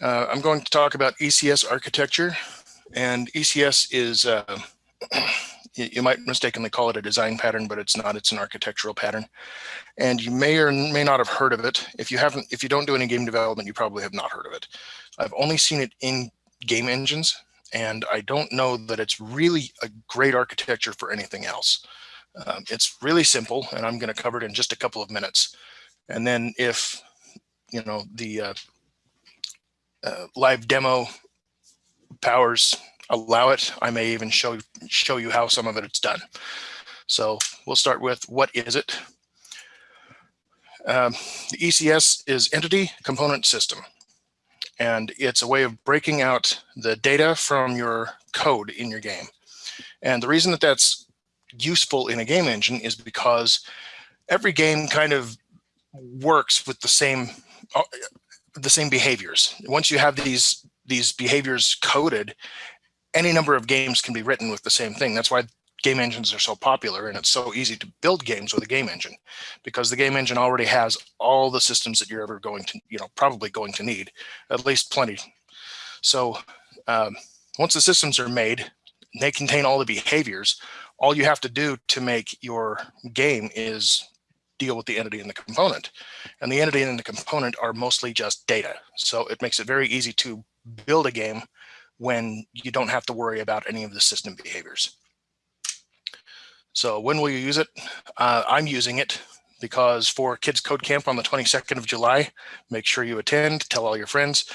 Uh, I'm going to talk about ECS architecture and ECS is, uh, you might mistakenly call it a design pattern, but it's not, it's an architectural pattern. And you may or may not have heard of it. If you haven't, if you don't do any game development, you probably have not heard of it. I've only seen it in game engines and I don't know that it's really a great architecture for anything else. Um, it's really simple and I'm going to cover it in just a couple of minutes. And then if, you know, the uh, uh, live demo powers allow it, I may even show, show you how some of it it's done. So we'll start with what is it? Um, the ECS is Entity Component System. And it's a way of breaking out the data from your code in your game. And the reason that that's useful in a game engine is because every game kind of works with the same uh, the same behaviors. Once you have these these behaviors coded, any number of games can be written with the same thing. That's why game engines are so popular and it's so easy to build games with a game engine because the game engine already has all the systems that you're ever going to, you know, probably going to need, at least plenty. So um, once the systems are made, they contain all the behaviors. All you have to do to make your game is deal with the entity and the component. And the entity and the component are mostly just data. So it makes it very easy to build a game when you don't have to worry about any of the system behaviors. So when will you use it? Uh, I'm using it because for Kids Code Camp on the 22nd of July, make sure you attend, tell all your friends.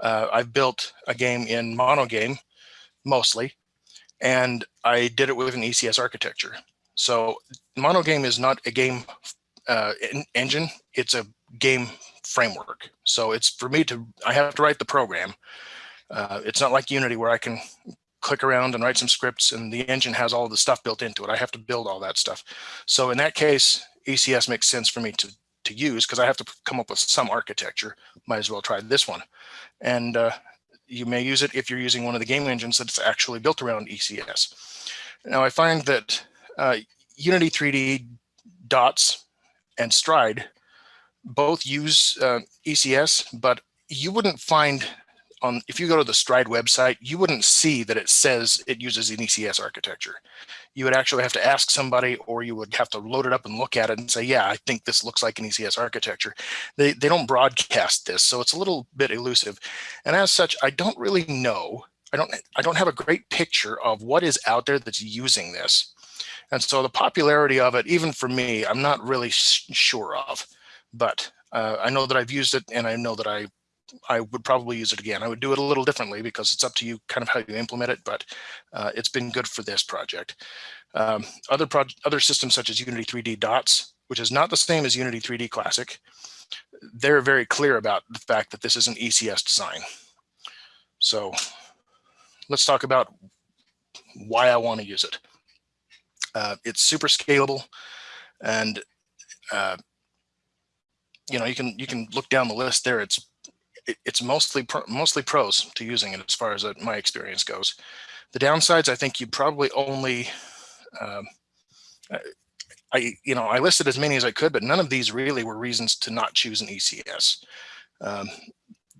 Uh, I've built a game in monogame mostly, and I did it with an ECS architecture. So monogame is not a game uh, engine, it's a game framework. So it's for me to, I have to write the program. Uh, it's not like Unity where I can click around and write some scripts and the engine has all the stuff built into it. I have to build all that stuff. So in that case, ECS makes sense for me to, to use because I have to come up with some architecture. Might as well try this one. And uh, you may use it if you're using one of the game engines that's actually built around ECS. Now I find that uh, Unity 3D dots and Stride both use uh, ECS, but you wouldn't find on if you go to the Stride website, you wouldn't see that it says it uses an ECS architecture. You would actually have to ask somebody or you would have to load it up and look at it and say, yeah, I think this looks like an ECS architecture. They, they don't broadcast this, so it's a little bit elusive. And as such, I don't really know. I don't, I don't have a great picture of what is out there that's using this. And so the popularity of it, even for me, I'm not really sure of, but uh, I know that I've used it and I know that I I would probably use it again. I would do it a little differently because it's up to you kind of how you implement it, but uh, it's been good for this project. Um, other other systems such as Unity 3D Dots, which is not the same as Unity 3D Classic, they're very clear about the fact that this is an ECS design. So let's talk about why I want to use it. Uh, it's super scalable and uh, you know you can you can look down the list there it's it, it's mostly pro, mostly pros to using it as far as my experience goes. The downsides, I think you probably only, um, I, you know, I listed as many as I could, but none of these really were reasons to not choose an ECS. Um,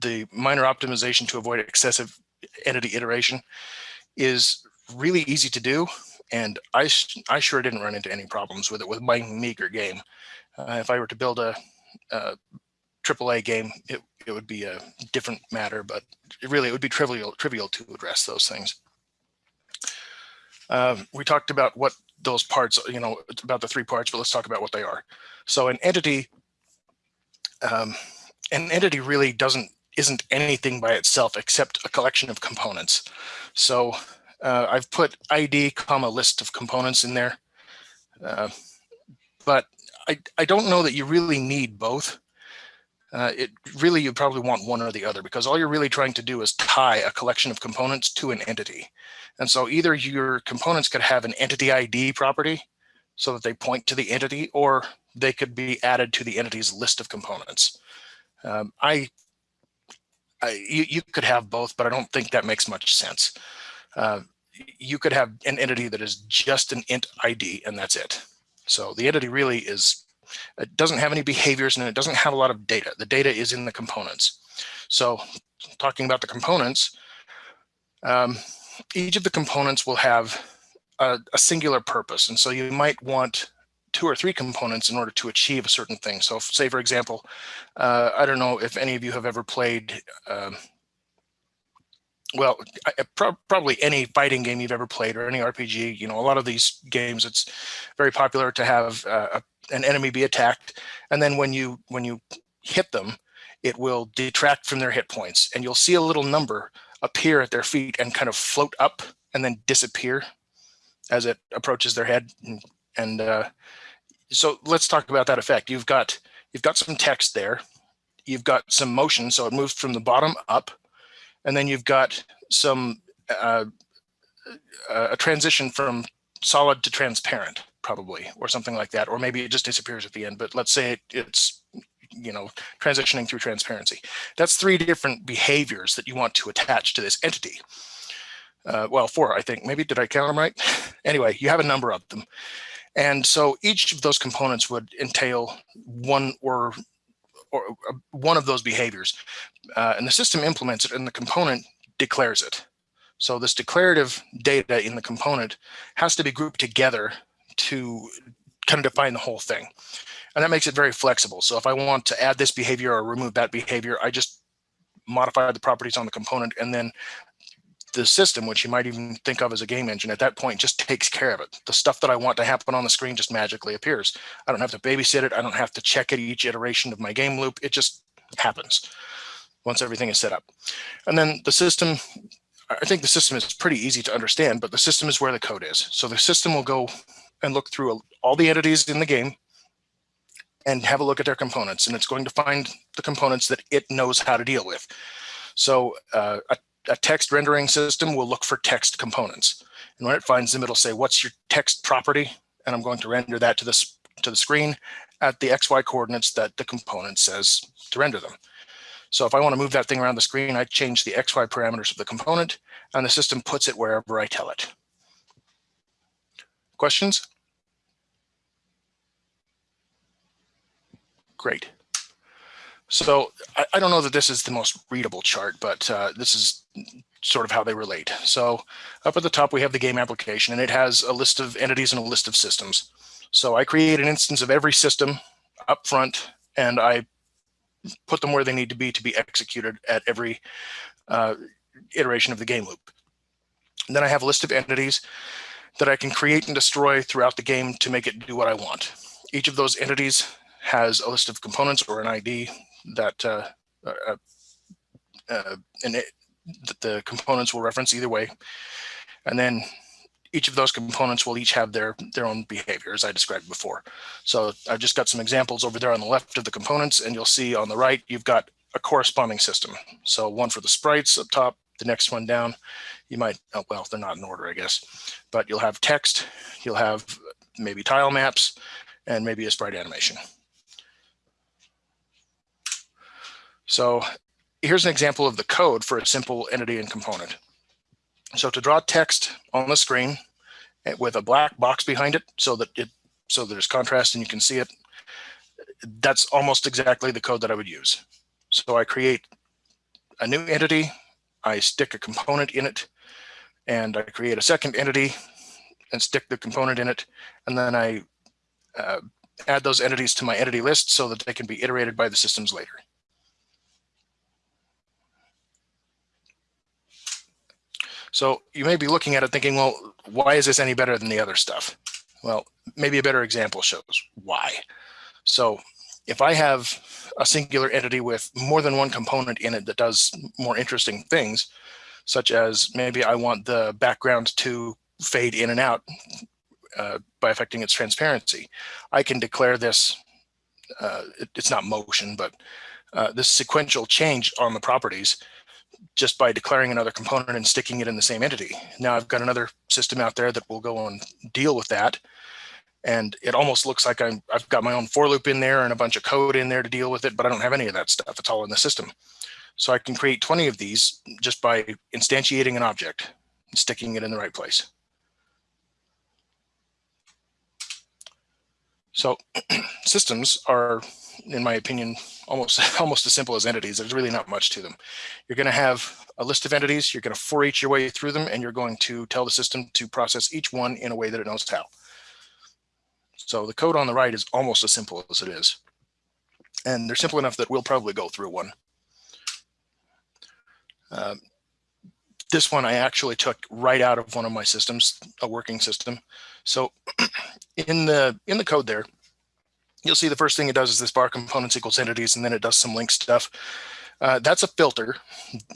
the minor optimization to avoid excessive entity iteration is really easy to do. And I, I sure didn't run into any problems with it with my meager game. Uh, if I were to build a, a AAA game, it, it would be a different matter, but it really it would be trivial trivial to address those things. Um, we talked about what those parts, you know, about the three parts, but let's talk about what they are. So an entity, um, an entity really doesn't isn't anything by itself except a collection of components. So uh, I've put ID comma list of components in there, uh, but I, I don't know that you really need both uh, it really you probably want one or the other because all you're really trying to do is tie a collection of components to an entity. And so either your components could have an entity ID property so that they point to the entity or they could be added to the entity's list of components. Um, I, I you, you, could have both, but I don't think that makes much sense. Uh, you could have an entity that is just an int ID and that's it. So the entity really is it doesn't have any behaviors and it doesn't have a lot of data. The data is in the components. So talking about the components, um, each of the components will have a, a, singular purpose. And so you might want two or three components in order to achieve a certain thing. So say, for example, uh, I don't know if any of you have ever played, um, well, pro probably any fighting game you've ever played or any RPG, you know, a lot of these games, it's very popular to have uh, an enemy be attacked. And then when you when you hit them, it will detract from their hit points and you'll see a little number appear at their feet and kind of float up and then disappear as it approaches their head. And, and uh, so let's talk about that effect. You've got you've got some text there. You've got some motion, so it moves from the bottom up, and then you've got some uh, a transition from solid to transparent, probably, or something like that, or maybe it just disappears at the end. But let's say it, it's you know, transitioning through transparency. That's three different behaviors that you want to attach to this entity. Uh, well, four, I think. Maybe did I count them right? anyway, you have a number of them. And so each of those components would entail one or, or uh, one of those behaviors. Uh, and the system implements it and the component declares it. So this declarative data in the component has to be grouped together to kind of define the whole thing. And that makes it very flexible. So if I want to add this behavior or remove that behavior, I just modify the properties on the component and then the system, which you might even think of as a game engine at that point, just takes care of it. The stuff that I want to happen on the screen just magically appears. I don't have to babysit it. I don't have to check it each iteration of my game loop. It just happens once everything is set up. And then the system, I think the system is pretty easy to understand, but the system is where the code is. So the system will go and look through all the entities in the game and have a look at their components. And it's going to find the components that it knows how to deal with. So uh, a, a, text rendering system will look for text components. And when it finds them, it'll say, what's your text property? And I'm going to render that to, this, to the screen at the XY coordinates that the component says to render them. So if I want to move that thing around the screen, I change the XY parameters of the component and the system puts it wherever I tell it. Questions? Great. So I, I, don't know that this is the most readable chart, but uh, this is sort of how they relate. So up at the top, we have the game application, and it has a list of entities and a list of systems. So I create an instance of every system up front, and I put them where they need to be to be executed at every uh, iteration of the game loop. And then I have a list of entities that I can create and destroy throughout the game to make it do what I want. Each of those entities has a list of components or an ID that uh, uh, uh, and it, the components will reference either way. And then each of those components will each have their their own behavior as I described before. So I've just got some examples over there on the left of the components and you'll see on the right you've got a corresponding system. So one for the sprites up top, the next one down. You might, oh, well, they're not in order, I guess, but you'll have text, you'll have maybe tile maps, and maybe a sprite animation. So here's an example of the code for a simple entity and component. So to draw text on the screen eh, with a black box behind it so that it so there's contrast and you can see it, that's almost exactly the code that I would use. So I create a new entity, I stick a component in it, and I create a second entity and stick the component in it, and then I uh, add those entities to my entity list so that they can be iterated by the systems later. So you may be looking at it thinking, well, why is this any better than the other stuff? Well, maybe a better example shows why. So if I have a singular entity with more than one component in it that does more interesting things, such as maybe I want the background to fade in and out uh, by affecting its transparency, I can declare this, uh, it, it's not motion, but uh, this sequential change on the properties just by declaring another component and sticking it in the same entity. Now I've got another system out there that will go and deal with that. And it almost looks like i have got my own for loop in there and a bunch of code in there to deal with it, but I don't have any of that stuff. It's all in the system. So I can create 20 of these just by instantiating an object and sticking it in the right place. So systems are, in my opinion, almost almost as simple as entities. There's really not much to them. You're going to have a list of entities. You're going to for each your way through them, and you're going to tell the system to process each one in a way that it knows how. So the code on the right is almost as simple as it is. And they're simple enough that we'll probably go through one. Um, this one I actually took right out of one of my systems, a working system. So in the in the code there, you'll see the first thing it does is this var components equals entities, and then it does some LINQ stuff. Uh, that's a filter,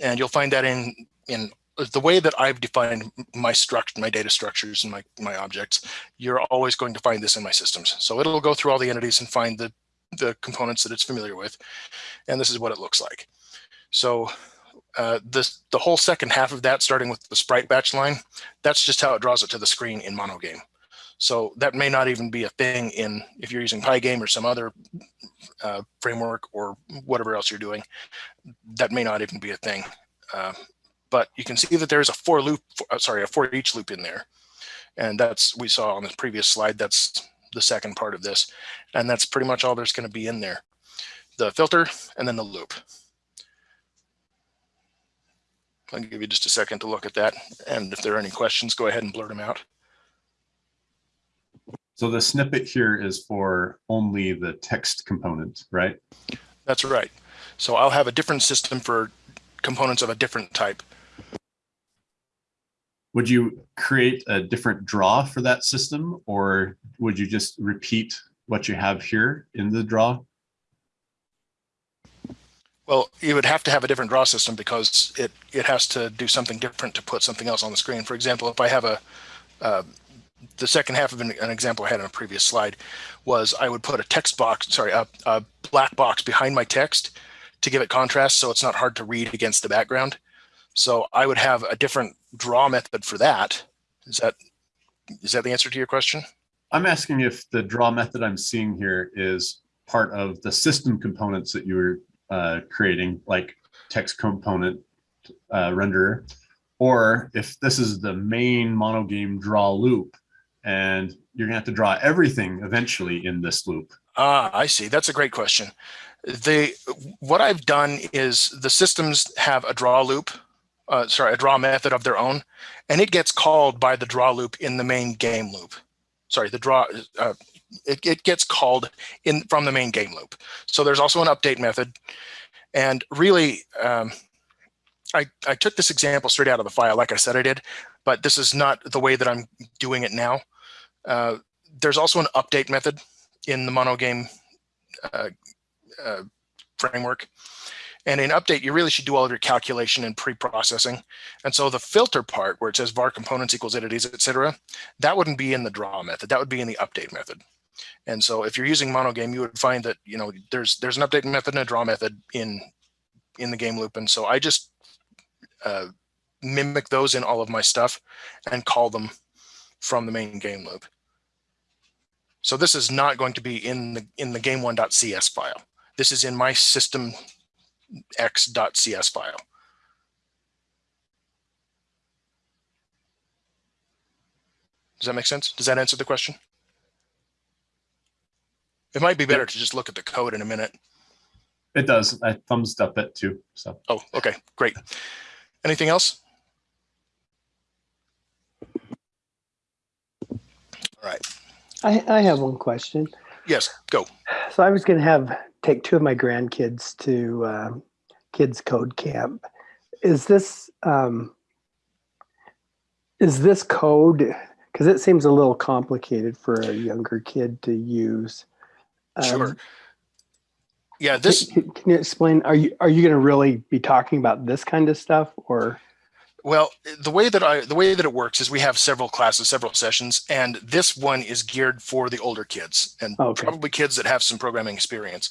and you'll find that in in the way that I've defined my structure, my data structures and my, my objects, you're always going to find this in my systems. So it'll go through all the entities and find the, the components that it's familiar with. And this is what it looks like. So uh, this, the whole second half of that, starting with the sprite batch line, that's just how it draws it to the screen in monogame. So that may not even be a thing in if you're using Pygame or some other uh, framework or whatever else you're doing. That may not even be a thing. Uh, but you can see that there's a for loop, uh, sorry, a for each loop in there. And that's, we saw on the previous slide, that's the second part of this. And that's pretty much all there's going to be in there. The filter and then the loop. I'll give you just a second to look at that. And if there are any questions, go ahead and blurt them out. So the snippet here is for only the text component, right? That's right. So I'll have a different system for components of a different type. Would you create a different draw for that system or would you just repeat what you have here in the draw? Well, you would have to have a different draw system because it, it has to do something different to put something else on the screen. For example, if I have a, uh, the second half of an, an, example I had on a previous slide was I would put a text box, sorry, a, a, black box behind my text to give it contrast so it's not hard to read against the background. So I would have a different draw method for that. Is that is that the answer to your question? I'm asking if the draw method I'm seeing here is part of the system components that you were uh, creating, like text component uh, renderer, or if this is the main monogame draw loop and you're gonna have to draw everything eventually in this loop. Ah, I see. That's a great question. The what I've done is the systems have a draw loop, uh, sorry, a draw method of their own, and it gets called by the draw loop in the main game loop. Sorry, the draw uh, it, it gets called in from the main game loop. So there's also an update method, and really, um, I I took this example straight out of the file, like I said I did, but this is not the way that I'm doing it now. Uh, there's also an update method in the monogame uh, uh, framework. And in update, you really should do all of your calculation and pre-processing. And so the filter part where it says var components equals entities, etc., that wouldn't be in the draw method. That would be in the update method. And so if you're using monogame, you would find that you know there's there's an update method and a draw method in in the game loop. And so I just uh, mimic those in all of my stuff and call them from the main game loop. So this is not going to be in the in the game1.cs file. This is in my system x.cs file. Does that make sense? Does that answer the question? It might be better to just look at the code in a minute. It does. I thumbs up it too. So. Oh, okay, great. Anything else? All right. I, I have one question. Yes, go. So I was going to have take two of my grandkids to uh, kids code camp. Is this um, is this code because it seems a little complicated for a younger kid to use? Um, sure. Yeah, this. Can, can you explain? Are you are you going to really be talking about this kind of stuff or? Well, the way that I the way that it works is we have several classes, several sessions, and this one is geared for the older kids and okay. probably kids that have some programming experience.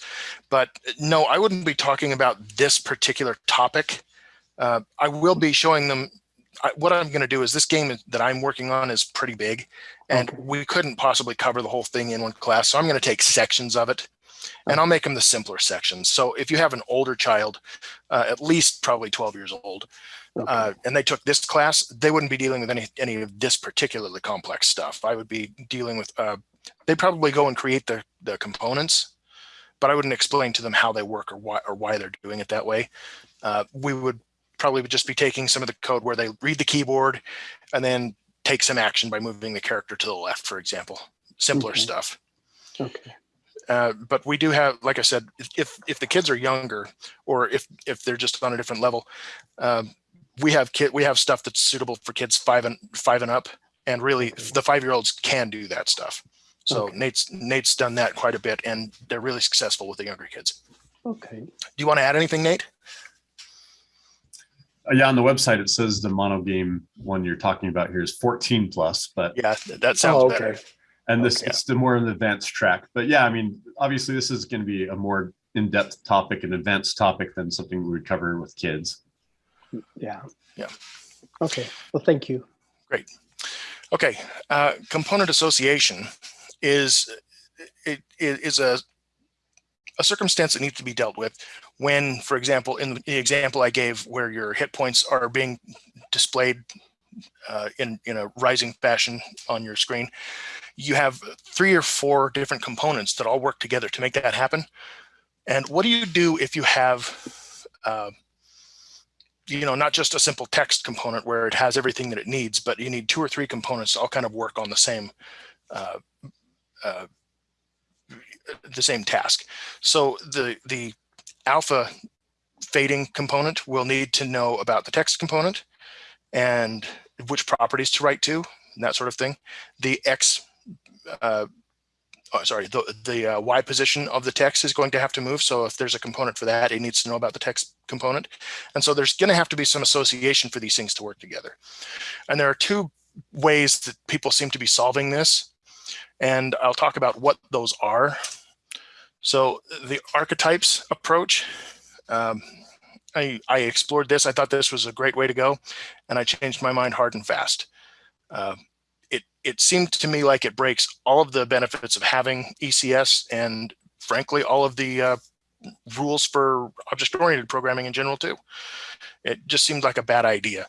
But no, I wouldn't be talking about this particular topic. Uh, I will be showing them. I, what I'm going to do is this game that I'm working on is pretty big, and okay. we couldn't possibly cover the whole thing in one class. So I'm going to take sections of it and I'll make them the simpler sections. So if you have an older child, uh, at least probably 12 years old, uh, and they took this class, they wouldn't be dealing with any, any of this particularly complex stuff. I would be dealing with uh, they probably go and create the, the components, but I wouldn't explain to them how they work or why, or why they're doing it that way. Uh, we would probably just be taking some of the code where they read the keyboard and then take some action by moving the character to the left, for example, simpler Okay. stuff. Okay. Uh, but we do have, like I said, if if the kids are younger, or if if they're just on a different level, um, we have kid we have stuff that's suitable for kids five and five and up, and really the five year olds can do that stuff. So Okay. Nate's Nate's done that quite a bit, and they're really successful with the younger kids. Okay. Do you want to add anything, Nate? Uh, Yeah, on the website, it says the mono game one you're talking about here is 14 plus, but, Yeah, that sounds Oh, better. Okay. and this, Okay. it's the more an advanced track. But yeah, I mean, obviously this is going to be a more in-depth topic, an advanced topic than something we would cover with kids. Yeah. Yeah. Okay. Well, thank you. Great okay, uh, component association is it, it is a a circumstance that needs to be dealt with when, for example, in the example I gave, where your hit points are being displayed uh, in in a rising fashion on your screen, you have three or four different components that all work together to make that happen. And what do you do if you have uh, you know, not just a simple text component where it has everything that it needs, but you need two or three components to all kind of work on the same, uh, uh, the same task. So the the alpha fading component will need to know about the text component and which properties to write to, and that sort of thing. The X, uh, oh, sorry, the the uh, Y position of the text is going to have to move. So if there's a component for that, it needs to know about the text component. And so there's going to have to be some association for these things to work together. And there are two ways that people seem to be solving this. And I'll talk about what those are. So the archetypes approach, um, I, I explored this. I thought this was a great way to go. And I changed my mind hard and fast. Uh, it seemed to me like it breaks all of the benefits of having ECS and frankly, all of the uh, rules for object-oriented programming in general too. It just seemed like a bad idea.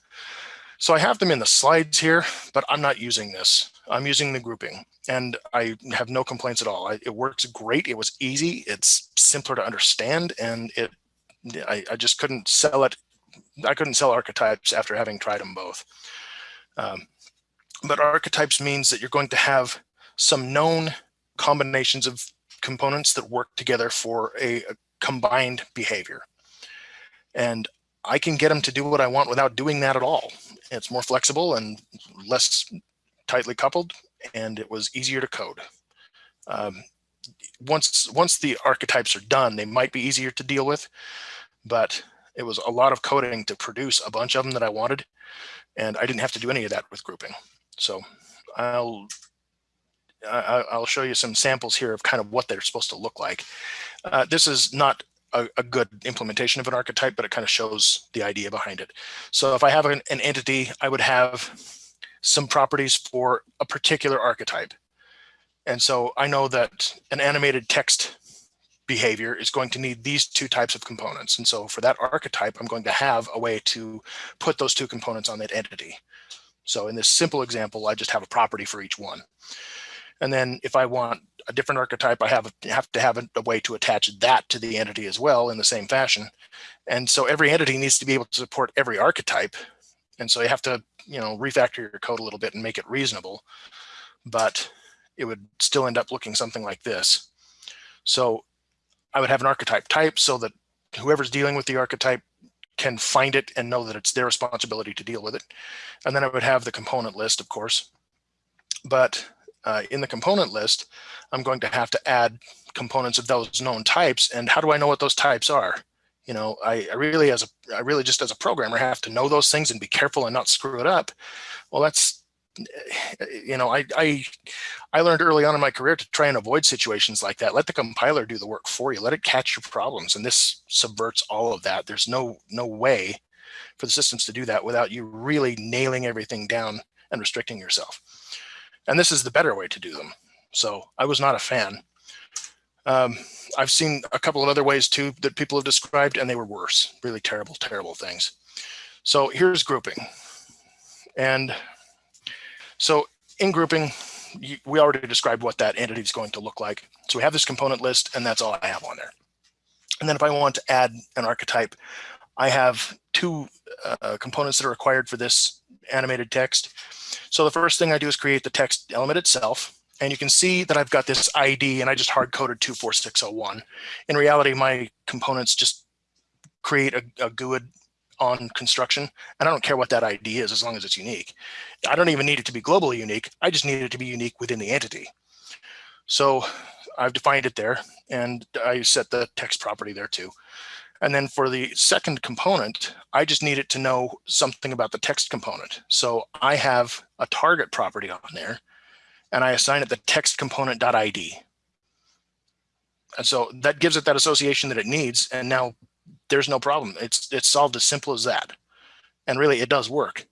So I have them in the slides here, but I'm not using this. I'm using the grouping and I have no complaints at all. I, it works great. It was easy. It's simpler to understand and it, I, I just couldn't sell it. I couldn't sell archetypes after having tried them both. Um, but archetypes means that you're going to have some known combinations of components that work together for a, a combined behavior. And I can get them to do what I want without doing that at all. It's more flexible and less tightly coupled, and it was easier to code. Um, once once the archetypes are done, they might be easier to deal with, but it was a lot of coding to produce a bunch of them that I wanted, and I didn't have to do any of that with grouping. So I'll I'll show you some samples here of kind of what they're supposed to look like. Uh, this is not a, a, good implementation of an archetype, but it kind of shows the idea behind it. So if I have an, an entity, I would have some properties for a particular archetype. And so I know that an animated text behavior is going to need these two types of components. And so for that archetype, I'm going to have a way to put those two components on that entity. So in this simple example, I just have a property for each one. And then if I want a different archetype, I have, have to have a, a, way to attach that to the entity as well in the same fashion. And so every entity needs to be able to support every archetype. And so you have to, you know, refactor your code a little bit and make it reasonable, but it would still end up looking something like this. So I would have an archetype type so that whoever's dealing with the archetype can find it and know that it's their responsibility to deal with it. And then I would have the component list, of course. But uh, in the component list, I'm going to have to add components of those known types. And how do I know what those types are? You know, I, I really, as a, I really just as a programmer have to know those things and be careful and not screw it up. Well, that's, you know, I, I, I learned early on in my career to try and avoid situations like that. Let the compiler do the work for you. Let it catch your problems. And this subverts all of that. There's no, no way for the systems to do that without you really nailing everything down and restricting yourself. And this is the better way to do them. So I was not a fan. Um, I've seen a couple of other ways too that people have described and they were worse, really terrible, terrible things. So here's grouping. And so in grouping, we already described what that entity is going to look like. So we have this component list and that's all I have on there. And then if I want to add an archetype, I have two uh, components that are required for this animated text. So the first thing I do is create the text element itself. And you can see that I've got this ID and I just hard coded 24601. In reality, my components just create a, a GUID on construction. And I don't care what that ID is as long as it's unique. I don't even need it to be globally unique. I just need it to be unique within the entity. So I've defined it there and I set the text property there too. And then for the second component, I just need it to know something about the text component. So I have a target property on there and I assign it the text component.id. And so that gives it that association that it needs. And now there's no problem. It's, it's solved as simple as that. And really it does work.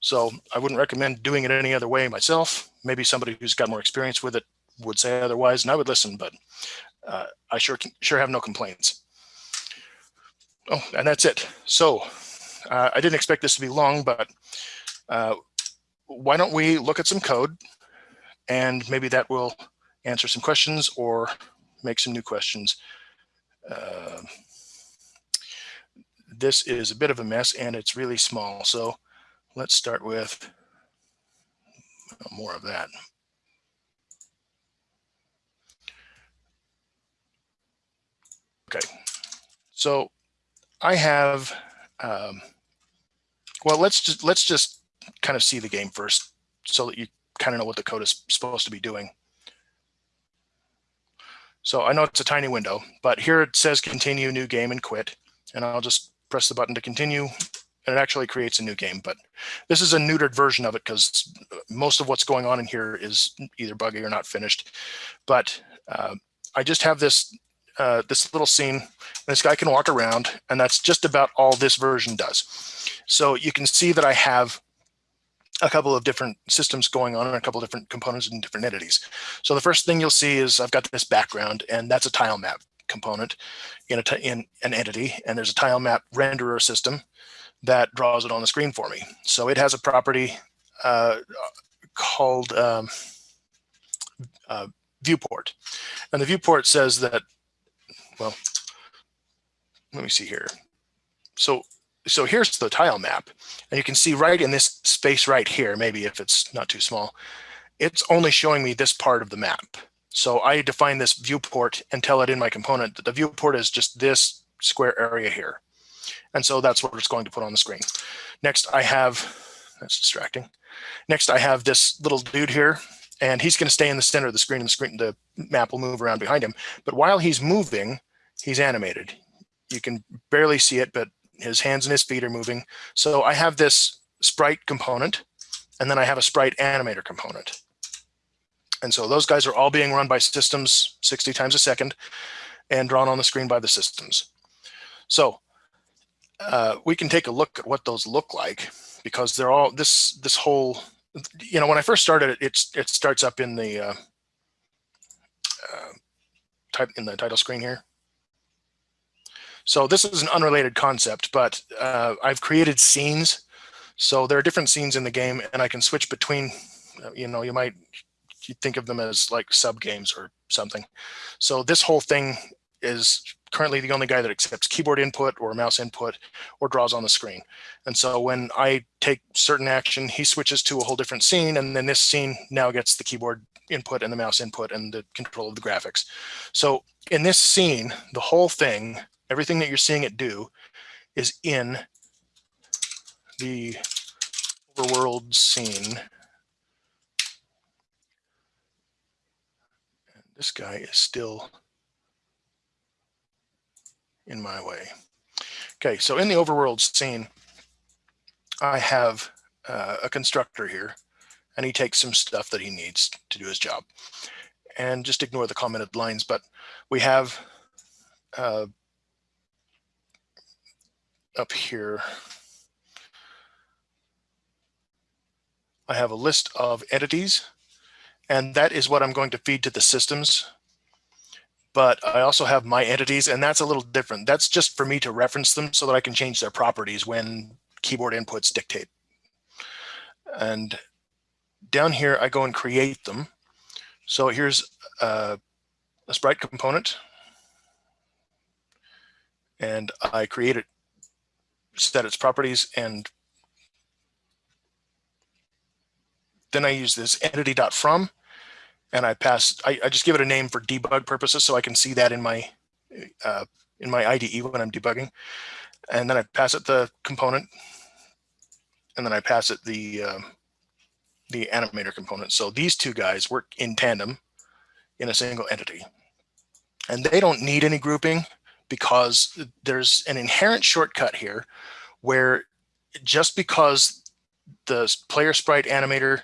So I wouldn't recommend doing it any other way myself. Maybe somebody who's got more experience with it would say otherwise, and I would listen, but uh, I sure sure have no complaints. Oh, and that's it. So uh, I didn't expect this to be long, but uh, why don't we look at some code and maybe that will answer some questions or make some new questions. This is a bit of a mess and it's really small. So let's start with more of that. Okay, so I have, um, well, let's just let's just kind of see the game first, so that you kind of know what the code is supposed to be doing. So I know it's a tiny window, but here it says continue new game and quit, and I'll just press the button to continue, and it actually creates a new game. But this is a neutered version of it because most of what's going on in here is either buggy or not finished. But uh, I just have this uh, this little scene. This guy can walk around, and that's just about all this version does. So you can see that I have a couple of different systems going on and a couple of different components and different entities. So the first thing you'll see is I've got this background, and that's a tile map component in, in an entity, and there's a tile map renderer system that draws it on the screen for me. So it has a property uh, called um, uh, viewport. And the viewport says that well, let me see here. So, so here's the tile map and you can see right in this space right here, maybe if it's not too small, it's only showing me this part of the map. So I define this viewport and tell it in my component that the viewport is just this square area here. And so that's what it's going to put on the screen. Next I have, that's distracting. Next I have this little dude here and he's going to stay in the center of the screen and the screen, the map will move around behind him. But while he's moving, he's animated. You can barely see it, but his hands and his feet are moving. So I have this sprite component, and then I have a sprite animator component. And so those guys are all being run by systems 60 times a second and drawn on the screen by the systems. So uh, we can take a look at what those look like because they're all this this whole you know when I first started it it's it starts up in the uh, uh, type in the title screen here so this is an unrelated concept, but uh, I've created scenes. So there are different scenes in the game and I can switch between, you know, you might you think of them as like sub games or something. So this whole thing is currently the only guy that accepts keyboard input or mouse input or draws on the screen. And so when I take certain action, he switches to a whole different scene. And then this scene now gets the keyboard input and the mouse input and the control of the graphics. So in this scene, the whole thing everything that you're seeing it do is in the overworld scene. This guy is still in my way. Okay, so in the overworld scene, I have uh, a constructor here, and he takes some stuff that he needs to do his job. And just ignore the commented lines, but we have uh, up here, I have a list of entities, and that is what I'm going to feed to the systems. But I also have my entities, and that's a little different. That's just for me to reference them so that I can change their properties when keyboard inputs dictate. And down here, I go and create them. So here's a sprite component. And I create it, set its properties, and then I use this entity.from and I pass, I, I, just give it a name for debug purposes so I can see that in my uh, in my IDE when I'm debugging. And then I pass it the component and then I pass it the um, the animator component. So these two guys work in tandem in a single entity. And they don't need any grouping because there's an inherent shortcut here where just because the player sprite animator,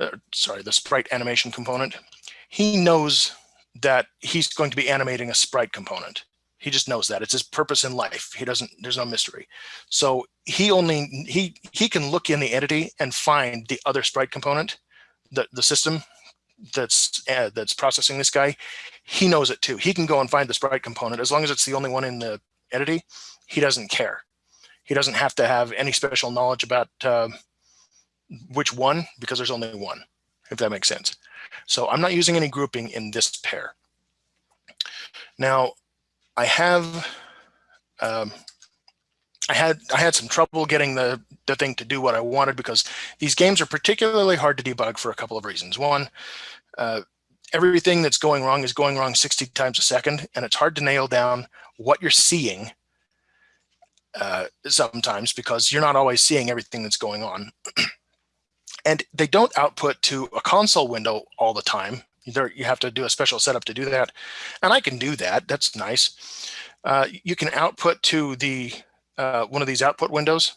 uh, sorry, the sprite animation component, he knows that he's going to be animating a sprite component. He just knows that it's his purpose in life. He doesn't, there's no mystery. So he only, he, he can look in the entity and find the other sprite component, the, the system that's, uh, that's processing this guy. He knows it too. He can go and find the sprite component as long as it's the only one in the entity. He doesn't care. He doesn't have to have any special knowledge about uh, which one because there's only one, if that makes sense. So I'm not using any grouping in this pair. Now, I have, um, I had I had some trouble getting the the thing to do what I wanted because these games are particularly hard to debug for a couple of reasons. One, uh, everything that's going wrong is going wrong 60 times a second, and it's hard to nail down what you're seeing uh, sometimes because you're not always seeing everything that's going on. and they don't output to a console window all the time. There, you have to do a special setup to do that. And I can do that. That's nice. Uh, you can output to the uh, one of these output windows.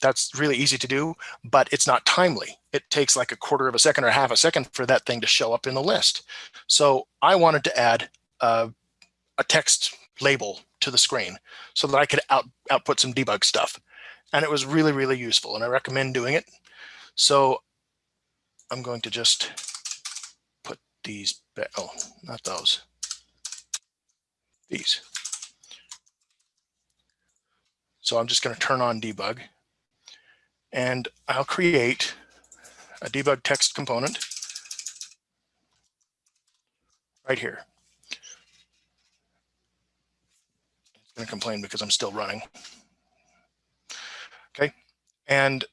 That's really easy to do, but it's not timely. It takes like a quarter of a second or half a second for that thing to show up in the list. So I wanted to add uh, a text label to the screen so that I could out, output some debug stuff. And it was really, really useful. And I recommend doing it. So I'm going to just put these, back. oh, not those, these. So I'm just going to turn on debug and I'll create a debug text component right here. It's going to complain because I'm still running. Okay. And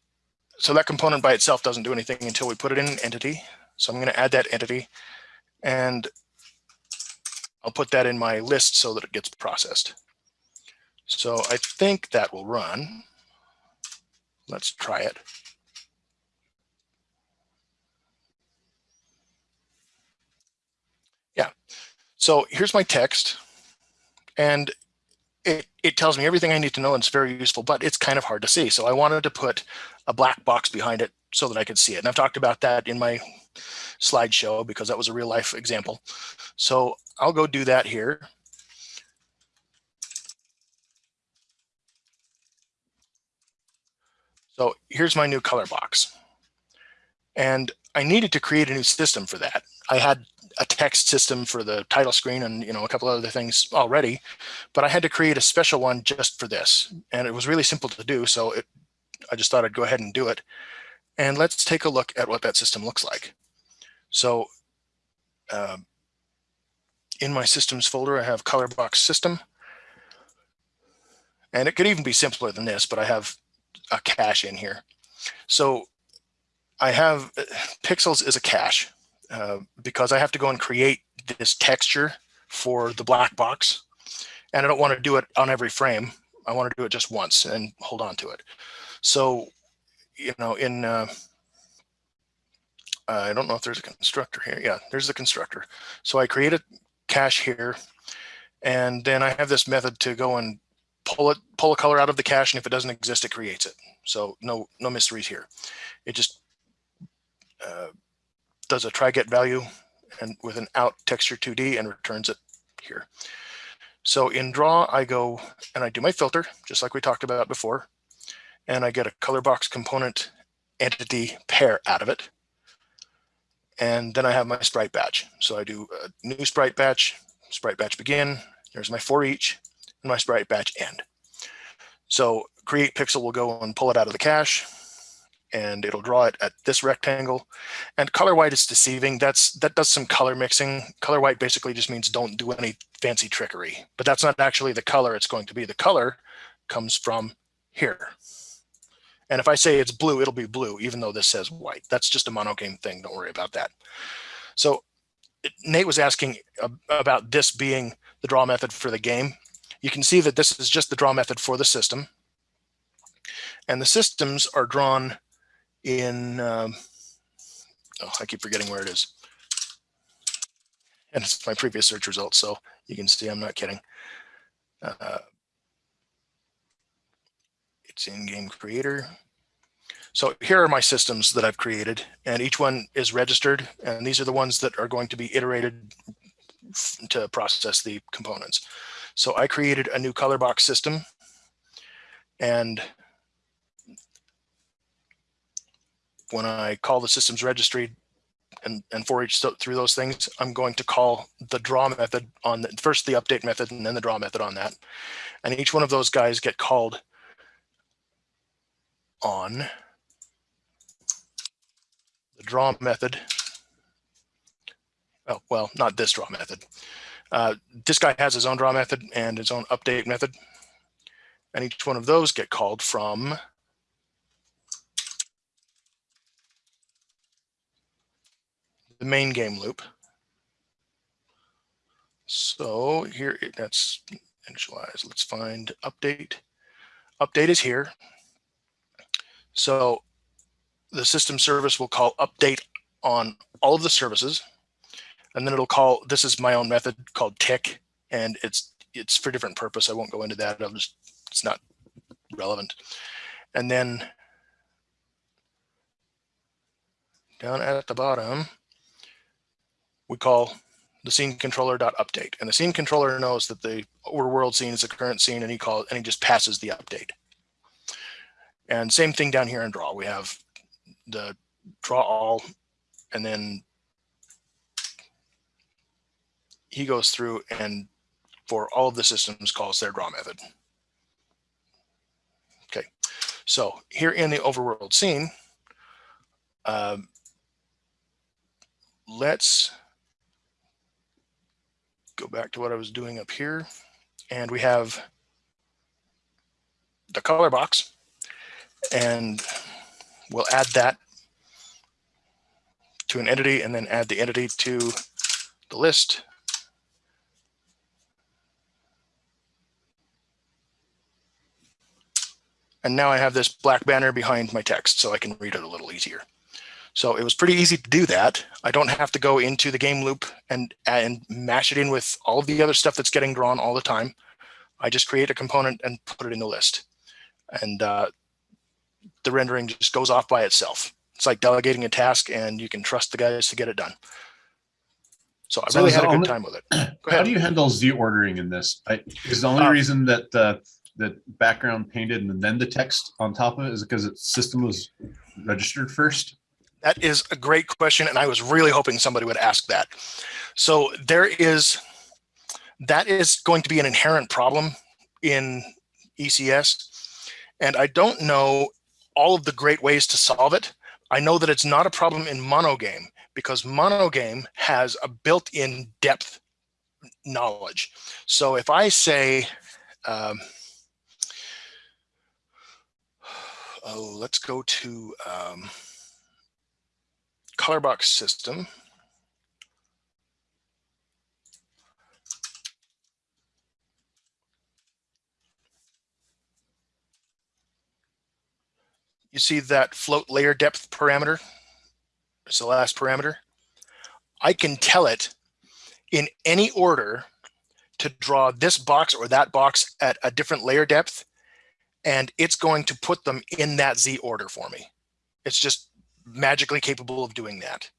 so that component by itself doesn't do anything until we put it in an entity. So I'm going to add that entity and I'll put that in my list so that it gets processed. So I think that will run. Let's try it. Yeah, so here's my text and it, it tells me everything I need to know and it's very useful, but it's kind of hard to see. So I wanted to put a black box behind it so that I could see it. And I've talked about that in my slideshow because that was a real life example. So I'll go do that here. So here's my new color box. And I needed to create a new system for that. I had a text system for the title screen and you know a couple other things already, but I had to create a special one just for this. And it was really simple to do. So it, I just thought I'd go ahead and do it. And let's take a look at what that system looks like. So uh, in my systems folder, I have color box system. And it could even be simpler than this, but I have a cache in here. So I have uh, pixels is a cache uh, because I have to go and create this texture for the black box. And I don't want to do it on every frame. I want to do it just once and hold on to it. So, you know, in, uh, I don't know if there's a constructor here. Yeah, there's the constructor. So I create a cache here, and then I have this method to go and pull it, pull a color out of the cache, and if it doesn't exist, it creates it. So no, no mysteries here. It just uh, does a try get value and with an out texture 2D and returns it here. So in draw, I go and I do my filter, just like we talked about before, and I get a color box component entity pair out of it. And then I have my sprite batch. So I do a new sprite batch, sprite batch begin, there's my for each, and my sprite batch end. So create pixel will go and pull it out of the cache, and it'll draw it at this rectangle. And color white is deceiving. That's that does some color mixing. Color white basically just means don't do any fancy trickery, but that's not actually the color it's going to be. The color comes from here. And if I say it's blue, it'll be blue, even though this says white. That's just a monogame thing. Don't worry about that. So Nate was asking about this being the draw method for the game. You can see that this is just the draw method for the system. And the systems are drawn in, um, oh, I keep forgetting where it is. And it's my previous search results, so you can see I'm not kidding. Uh, it's in game creator. So here are my systems that I've created and each one is registered and these are the ones that are going to be iterated to process the components. So I created a new color box system and when I call the systems registry and, and for each through those things, I'm going to call the draw method on the, first the update method and then the draw method on that. And each one of those guys get called on the draw method. Oh, well, not this draw method. Uh, this guy has his own draw method and his own update method. And each one of those get called from the main game loop. So here, that's initialize. Let's find update. Update is here. So the system service will call update on all of the services. And then it'll call, this is my own method called tick, and it's it's for different purpose. I won't go into that. I'll just, it's not relevant. And then down at the bottom, we call the scene controller dot update. And the scene controller knows that the overworld scene is the current scene and he calls and he just passes the update. And same thing down here in draw. We have the draw all, and then he goes through and for all of the systems calls their draw method. Okay, so here in the overworld scene, um, let's go back to what I was doing up here. And we have the color box and we'll add that to an entity and then add the entity to the list. And now I have this black banner behind my text so I can read it a little easier. So it was pretty easy to do that. I don't have to go into the game loop and, and mash it in with all of the other stuff that's getting drawn all the time. I just create a component and put it in the list. And uh, the rendering just goes off by itself. It's like delegating a task and you can trust the guys to get it done. So I So really had a good only- time with it. How do you handle Z ordering in this? I, is the only Uh, reason that uh, the background painted and then the text on top of it is because its system was registered first? That is a great question, and I was really hoping somebody would ask that. So there is, that is going to be an inherent problem in ECS, and I don't know all of the great ways to solve it. I know that it's not a problem in monogame because monogame has a built-in depth knowledge. So if I say, um, oh, let's go to um, color box system. You see that float layer depth parameter? It's the last parameter. I can tell it in any order to draw this box or that box at a different layer depth, and it's going to put them in that Z order for me. It's just magically capable of doing that.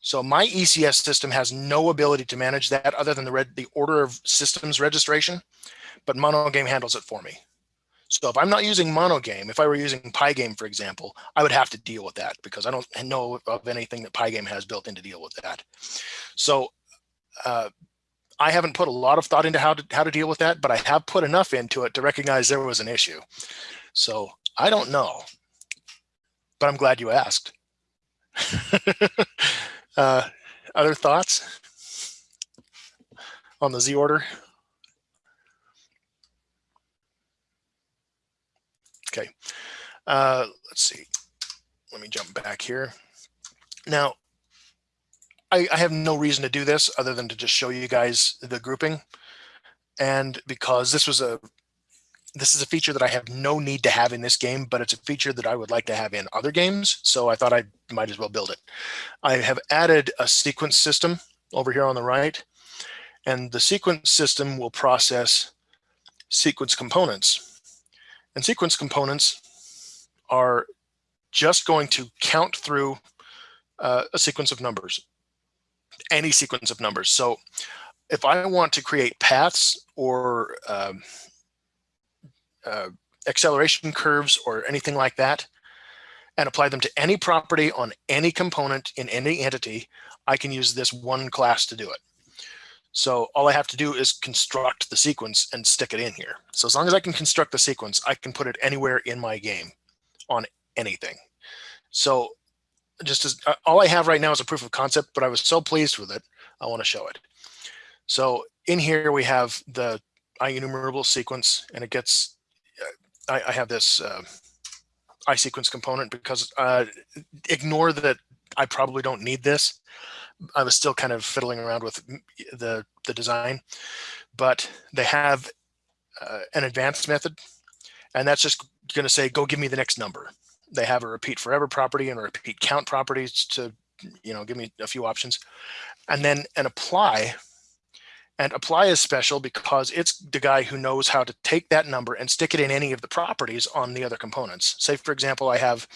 So my ECS system has no ability to manage that other than the red, the order of systems registration, but monogame handles it for me. So if I'm not using monogame, if I were using Pygame, for example, I would have to deal with that because I don't know of anything that Pygame has built in to deal with that. So uh, I haven't put a lot of thought into how to how to deal with that, but I have put enough into it to recognize there was an issue. So I don't know. But I'm glad you asked. uh, other thoughts on the Z order? Okay, uh, let's see. Let me jump back here. Now, I, I have no reason to do this other than to just show you guys the grouping. And because this was a this is a feature that I have no need to have in this game, but it's a feature that I would like to have in other games. So I thought I might as well build it. I have added a sequence system over here on the right, and the sequence system will process sequence components. And sequence components are just going to count through uh, a sequence of numbers, any sequence of numbers. So if I want to create paths or um, uh, acceleration curves or anything like that and apply them to any property on any component in any entity, I can use this one class to do it. So all I have to do is construct the sequence and stick it in here. So as long as I can construct the sequence, I can put it anywhere in my game on anything. So just as uh, all I have right now is a proof of concept, but I was so pleased with it, I want to show it. So in here we have the IEnumerable sequence and it gets I, I have this uh, iSequence component because uh, ignore that I probably don't need this. I was still kind of fiddling around with the, the design, but they have uh, an advanced method and that's just going to say, go give me the next number. They have a repeat forever property and a repeat count properties to, you know, give me a few options and then an apply and apply is special because it's the guy who knows how to take that number and stick it in any of the properties on the other components. Say, for example, I have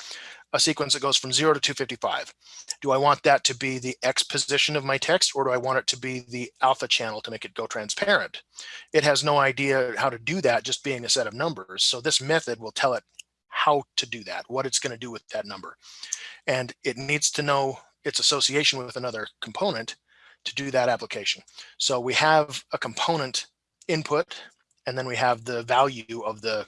a sequence that goes from 0 to 255. Do I want that to be the X position of my text or do I want it to be the alpha channel to make it go transparent? It has no idea how to do that just being a set of numbers. So this method will tell it how to do that, what it's going to do with that number. And it needs to know its association with another component to do that application. So we have a component input, and then we have the value of the,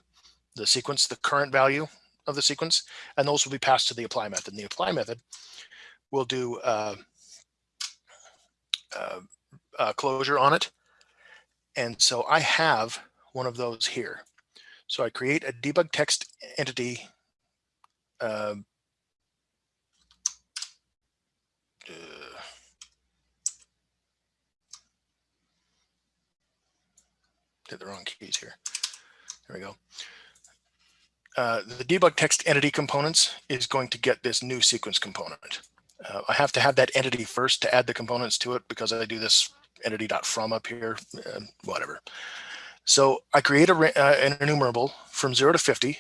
the sequence, the current value of the sequence, and those will be passed to the apply method. And the apply method will do uh, uh, uh, closure on it. And so I have one of those here. So I create a debug text entity uh, hit the wrong keys here. There we go. Uh, the debug text entity components is going to get this new sequence component. Uh, I have to have that entity first to add the components to it because I do this entity.from up here, uh, whatever. So I create a, uh, an enumerable from zero to 50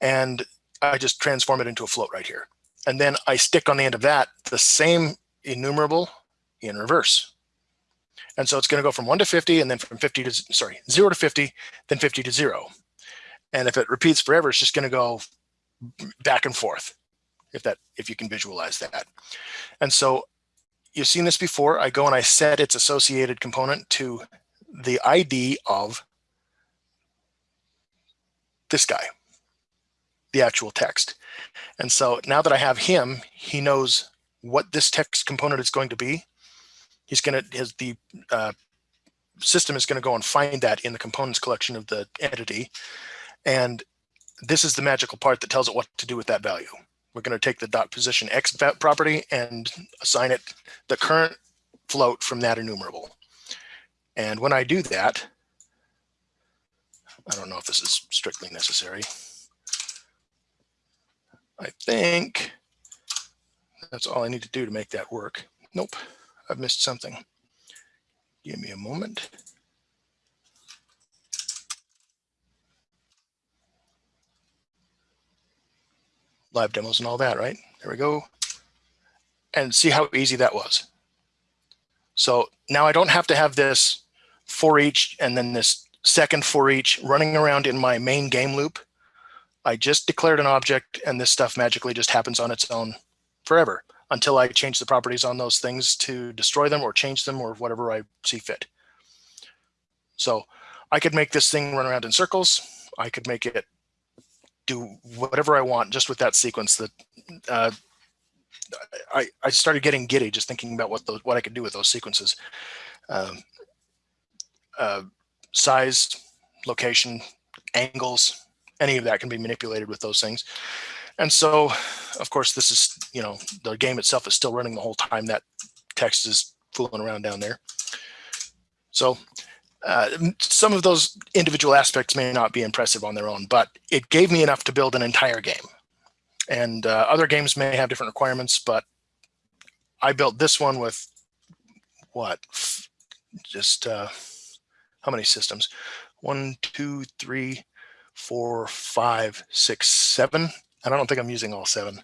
and I just transform it into a float right here. And then I stick on the end of that the same enumerable in reverse. And so it's going to go from 1 to 50 and then from 50 to, sorry, 0 to 50, then 50 to 0. And if it repeats forever, it's just going to go back and forth, if that if you can visualize that. And so you've seen this before. I go and I set its associated component to the ID of this guy, the actual text. And so now that I have him, he knows what this text component is going to be he's going to his the uh, system is going to go and find that in the components collection of the entity. And this is the magical part that tells it what to do with that value. We're going to take the dot position x property and assign it the current float from that enumerable. And when i do that i don't know if this is strictly necessary. I think that's all i need to do to make that work. Nope I've missed something. Give me a moment. Live demos and all that, right? There we go. And see how easy that was. So now I don't have to have this for each and then this second for each running around in my main game loop. I just declared an object and this stuff magically just happens on its own forever until I change the properties on those things to destroy them or change them or whatever I see fit. So I could make this thing run around in circles. I could make it do whatever I want just with that sequence that uh, I, I started getting giddy just thinking about what those, what I could do with those sequences. Um, uh, size, location, angles, any of that can be manipulated with those things. And so, of course, this is, you know, the game itself is still running the whole time that text is fooling around down there. So uh, some of those individual aspects may not be impressive on their own, but it gave me enough to build an entire game. And uh, other games may have different requirements, but I built this one with what? Just uh, how many systems? One, two, three, four, five, six, seven. And I don't think I'm using all seven.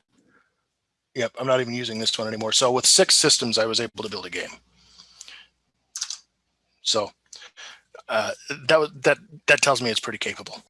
Yep, I'm not even using this one anymore. So with six systems, I was able to build a game. So uh, that that that tells me it's pretty capable.